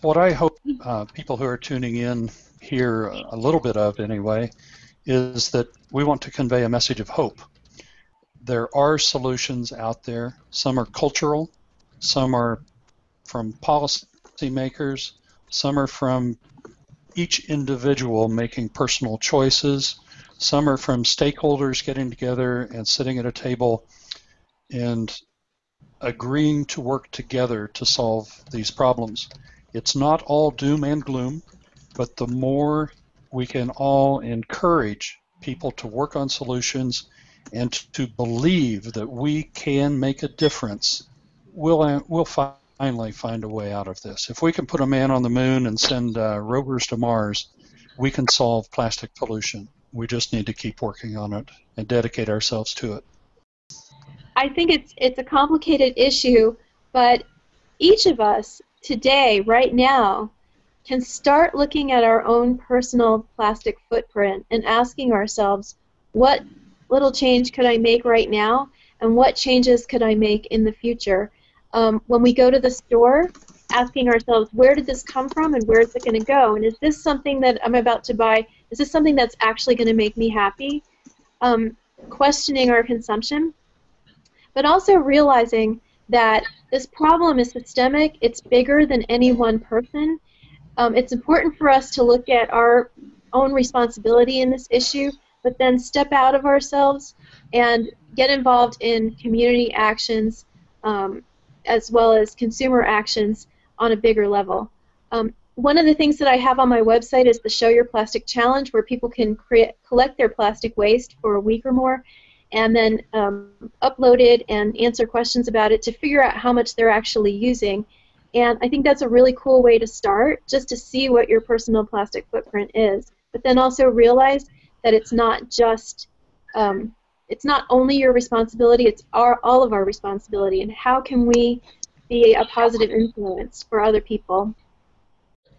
what I hope uh, people who are tuning in hear a little bit of anyway is that we want to convey a message of hope. There are solutions out there. Some are cultural, some are from policymakers, some are from each individual making personal choices, some are from stakeholders getting together and sitting at a table and agreeing to work together to solve these problems. It's not all doom and gloom, but the more we can all encourage people to work on solutions and to believe that we can make a difference, we'll, uh, we'll finally find a way out of this. If we can put a man on the moon and send uh, rovers to Mars, we can solve plastic pollution. We just need to keep working on it and dedicate ourselves to it. I think it's it's a complicated issue, but each of us today, right now, can start looking at our own personal plastic footprint and asking ourselves, what little change could I make right now, and what changes could I make in the future? Um, when we go to the store, asking ourselves, where did this come from and where is it going to go? And is this something that I'm about to buy, is this something that's actually going to make me happy? Um, questioning our consumption, but also realizing that this problem is systemic, it's bigger than any one person, um, it's important for us to look at our own responsibility in this issue, but then step out of ourselves and get involved in community actions um, as well as consumer actions on a bigger level. Um, one of the things that I have on my website is the Show Your Plastic Challenge, where people can create, collect their plastic waste for a week or more and then um, upload it and answer questions about it to figure out how much they're actually using and I think that's a really cool way to start, just to see what your personal plastic footprint is. But then also realize that it's not just, um, it's not only your responsibility, it's our, all of our responsibility. And how can we be a positive influence for other people?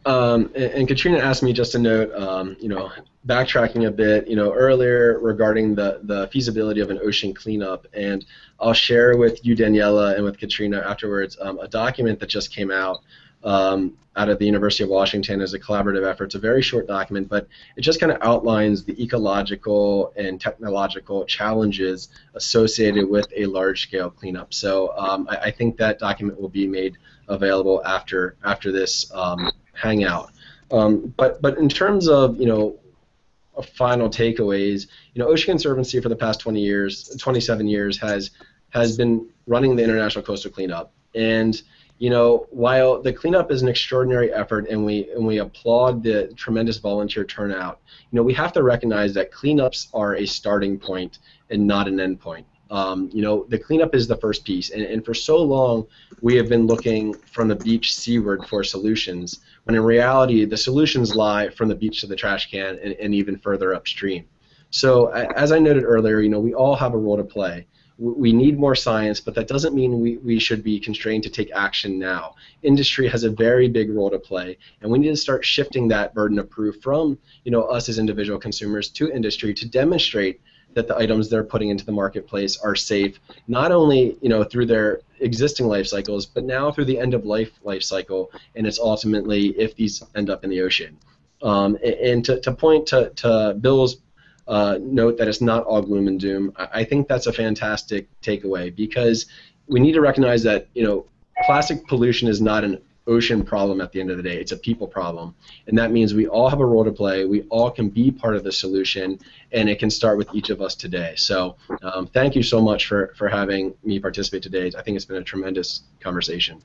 Um, and, and, Katrina asked me just a note, um, you know, backtracking a bit, you know, earlier regarding the, the feasibility of an ocean cleanup, and I'll share with you, Daniela, and with Katrina afterwards um, a document that just came out um, out of the University of Washington as a collaborative effort. It's a very short document, but it just kind of outlines the ecological and technological challenges associated with a large-scale cleanup. So um, I, I, think that document will be made available after after this um, hangout. Um, but but in terms of you know final takeaways, you know, Ocean Conservancy for the past 20 years, 27 years has has been running the International Coastal Cleanup, and you know, while the cleanup is an extraordinary effort and we and we applaud the tremendous volunteer turnout, you know, we have to recognize that cleanups are a starting point and not an end point. Um, you know, the cleanup is the first piece, and, and for so long we have been looking from the beach seaward for solutions, when in reality the solutions lie from the beach to the trash can and, and even further upstream. So, as I noted earlier, you know, we all have a role to play. We need more science, but that doesn't mean we, we should be constrained to take action now. Industry has a very big role to play, and we need to start shifting that burden of proof from you know us as individual consumers to industry to demonstrate that the items they're putting into the marketplace are safe, not only you know through their existing life cycles, but now through the end of life life cycle, and it's ultimately if these end up in the ocean. Um, and, to, to point to, to Bill's uh, note that it's not all gloom and doom, I, think that's a fantastic takeaway because we need to recognize that you know plastic pollution is not an ocean problem at the end of the day. It's a people problem. And that means we all have a role to play. We all can be part of the solution, and it can start with each of us today. So um, thank you so much for, for having me participate today. I think it's been a tremendous conversation.